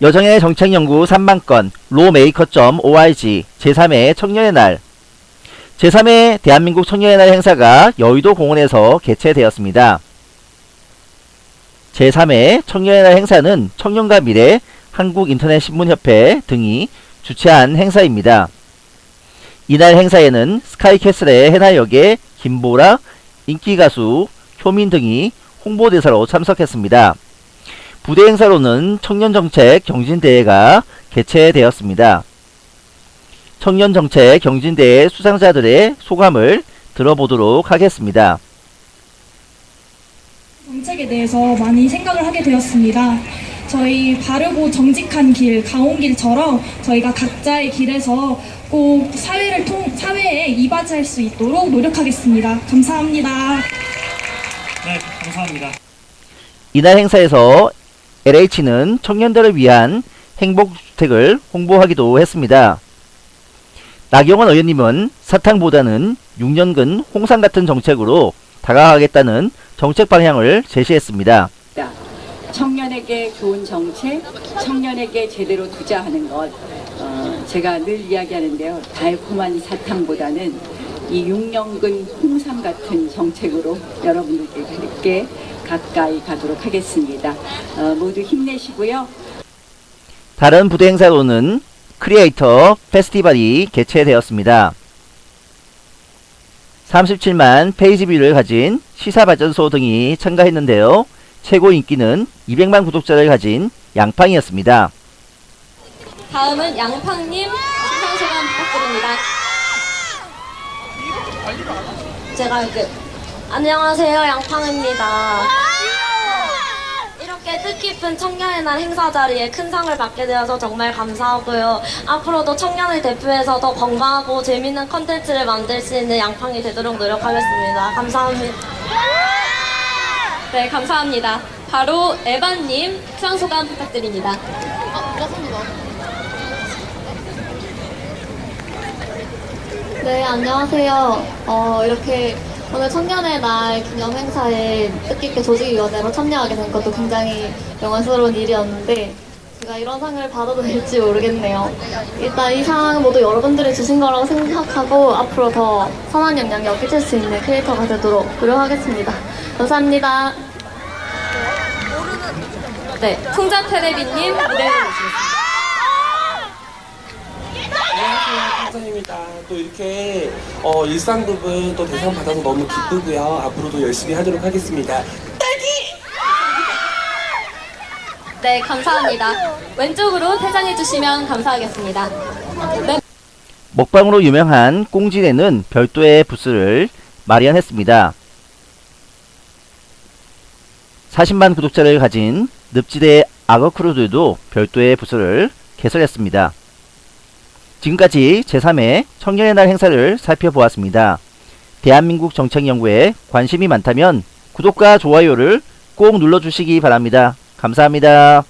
여정의 정책연구 3만건 로메이커.org 제3회 청년의 날 제3회 대한민국 청년의 날 행사가 여의도 공원에서 개최되었습니다. 제3회 청년의 날 행사는 청년과 미래 한국인터넷신문협회 등이 주최한 행사입니다. 이날 행사에는 스카이캐슬의 해나 역의 김보라, 인기가수 효민 등이 홍보대사로 참석했습니다. 부대 행사로는 청년정책 경진대회가 개최되었습니다. 청년정책 경진대회 수상자들의 소감을 들어보도록 하겠습니다. 정책에 대해서 많이 생각을 하게 되었습니다. 저희 바르고 정직한 길, 가온길처럼 저희가 각자의 길에서 꼭 사회를 통, 사회에 이바지할 수 있도록 노력하겠습니다. 감사합니다. 네, 감사합니다. 이날 행사에서 LH는 청년들을 위한 행복주택을 홍보하기도 했습니다. 나경원 의원님은 사탕보다는 6년근 홍상 같은 정책으로 다가가겠다는 정책 방향을 제시했습니다. 청년에게 좋은 정책, 청년에게 제대로 투자하는 것, 어, 제가 늘 이야기하는데요. 달콤한 사탕보다는 이 6년근 홍삼 같은 정책으로 여러분들께 가까이 가도록 하겠습니다. 어, 모두 힘내시고요. 다른 부대 행사로는 크리에이터 페스티벌이 개최되었습니다. 37만 page view를 가진 시사발전소 등이 참가했는데요. 최고 인기는 200만 구독자를 가진 양팡이었습니다. 다음은 양팡님 시상 소감 부탁드립니다. 제가 이렇게 안녕하세요 양팡입니다. 이렇게 뜻깊은 청년의 날 행사 자리에 큰 상을 받게 되어서 정말 감사하고요. 앞으로도 청년을 대표해서 더 건강하고 재밌는 컨텐츠를 만들 수 있는 양팡이 되도록 노력하겠습니다. 감사합니다. 네, 감사합니다. 바로 에반님 수상 소감 부탁드립니다. 네, 안녕하세요. 어, 이렇게 오늘 청년의 날 기념 행사에 뜻깊게 조직위원회로 참여하게 된 것도 굉장히 영광스러운 일이었는데 제가 이런 상을 받아도 될지 모르겠네요. 일단 이 상 모두 여러분들이 주신 거라고 생각하고 앞으로 더 선한 영향력 끼칠 수 있는 크리에이터가 되도록 노력하겠습니다. 감사합니다. 네, 풍자 테레비님 무대로 모시겠습니다. 안녕하세요, 감사입니다. 또 이렇게 어, 일상 부분 또 대상 받아서 너무 기쁘고요. 앞으로도 열심히 하도록 하겠습니다. 네, 감사합니다. 왼쪽으로 퇴장해 주시면 감사하겠습니다. 네, 먹방으로 유명한 꽁지네는 별도의 부스를 마련했습니다. 40만 구독자를 가진 늪지대 악어크루들도 별도의 부스를 개설했습니다. 지금까지 제3회 청년의 날 행사를 살펴보았습니다. 대한민국 정책연구에 관심이 많다면 구독과 좋아요를 꼭 눌러주시기 바랍니다. 감사합니다.